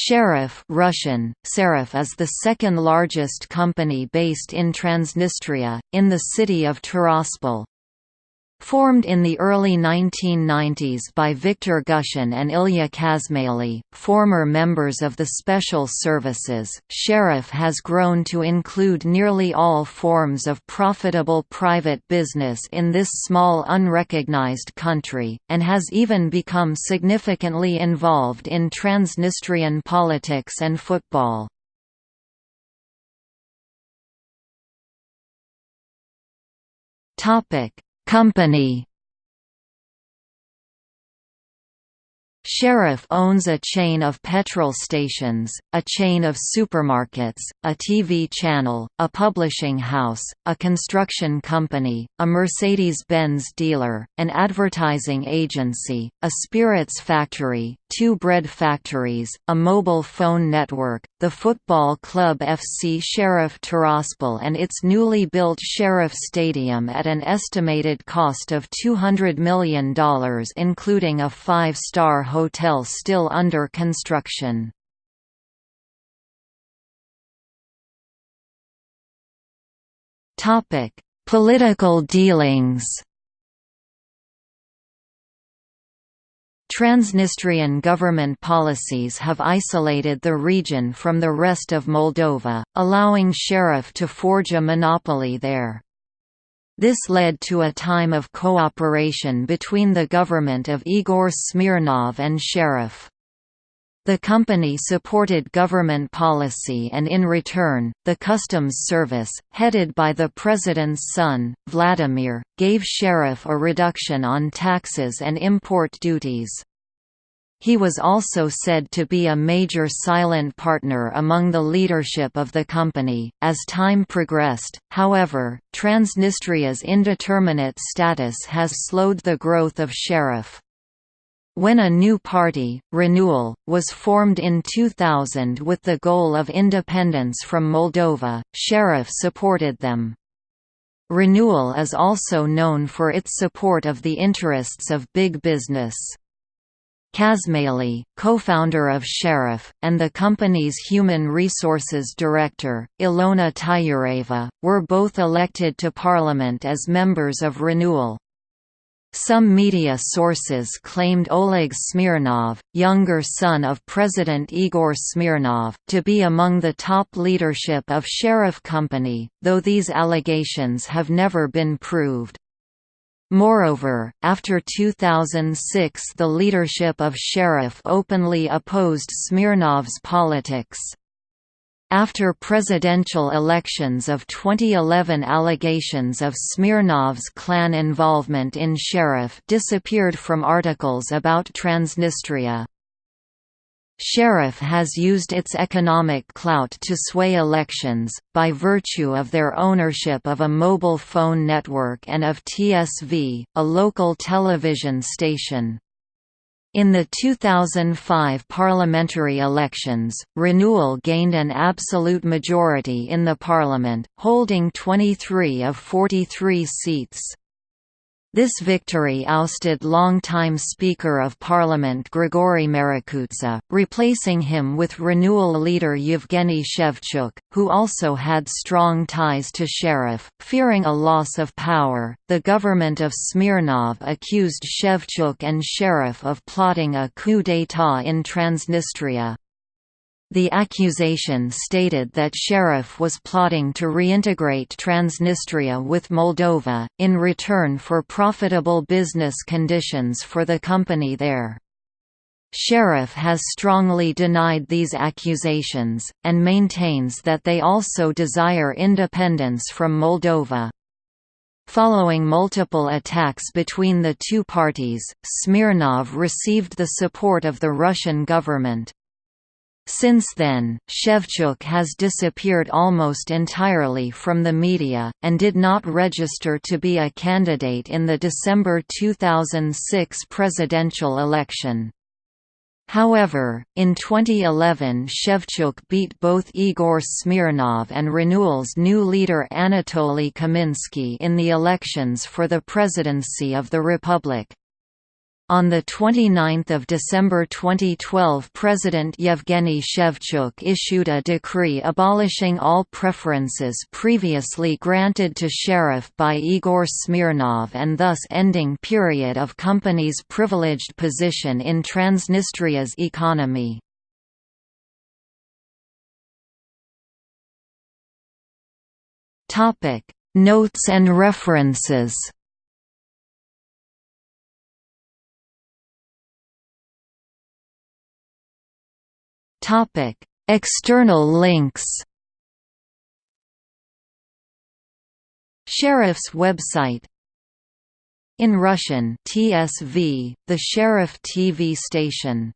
Sheriff Russian, Serif is the second largest company based in Transnistria, in the city of Tiraspol. Formed in the early 1990s by Victor Gushan and Ilya Kazmaly, former members of the Special Services, Sheriff has grown to include nearly all forms of profitable private business in this small unrecognized country, and has even become significantly involved in Transnistrian politics and football. Topic Company Sheriff owns a chain of petrol stations, a chain of supermarkets, a TV channel, a publishing house, a construction company, a Mercedes-Benz dealer, an advertising agency, a spirits factory, two bread factories, a mobile phone network, the football club FC Sheriff Tiraspol and its newly built Sheriff Stadium at an estimated cost of $200 million including a five-star hotel still under construction. Political dealings Transnistrian government policies have isolated the region from the rest of Moldova, allowing Sheriff to forge a monopoly there. This led to a time of cooperation between the government of Igor Smirnov and Sheriff. The company supported government policy and in return, the Customs Service, headed by the president's son, Vladimir, gave Sheriff a reduction on taxes and import duties. He was also said to be a major silent partner among the leadership of the company. As time progressed, however, Transnistria's indeterminate status has slowed the growth of Sheriff. When a new party, Renewal, was formed in 2000 with the goal of independence from Moldova, Sheriff supported them. Renewal is also known for its support of the interests of big business. Kazmaly, co-founder of Sheriff, and the company's human resources director, Ilona Tyureva, were both elected to parliament as members of Renewal. Some media sources claimed Oleg Smirnov, younger son of President Igor Smirnov, to be among the top leadership of Sheriff Company, though these allegations have never been proved. Moreover, after 2006 the leadership of Sheriff openly opposed Smirnov's politics. After presidential elections of 2011 allegations of Smirnov's clan involvement in Sheriff disappeared from articles about Transnistria. Sheriff has used its economic clout to sway elections, by virtue of their ownership of a mobile phone network and of TSV, a local television station. In the 2005 parliamentary elections, Renewal gained an absolute majority in the parliament, holding 23 of 43 seats. This victory ousted longtime Speaker of Parliament Grigory Marikutsa, replacing him with renewal leader Yevgeny Shevchuk, who also had strong ties to Sheriff. Fearing a loss of power, the government of Smirnov accused Shevchuk and Sheriff of plotting a coup d'état in Transnistria. The accusation stated that Sheriff was plotting to reintegrate Transnistria with Moldova, in return for profitable business conditions for the company there. Sheriff has strongly denied these accusations, and maintains that they also desire independence from Moldova. Following multiple attacks between the two parties, Smirnov received the support of the Russian government. Since then, Shevchuk has disappeared almost entirely from the media, and did not register to be a candidate in the December 2006 presidential election. However, in 2011 Shevchuk beat both Igor Smirnov and Renewal's new leader Anatoly Kaminsky in the elections for the presidency of the republic. On 29 December 2012 President Yevgeny Shevchuk issued a decree abolishing all preferences previously granted to Sheriff by Igor Smirnov and thus ending period of company's privileged position in Transnistria's economy. Notes and references External links. Sheriff's website. In Russian, TSV, the Sheriff TV station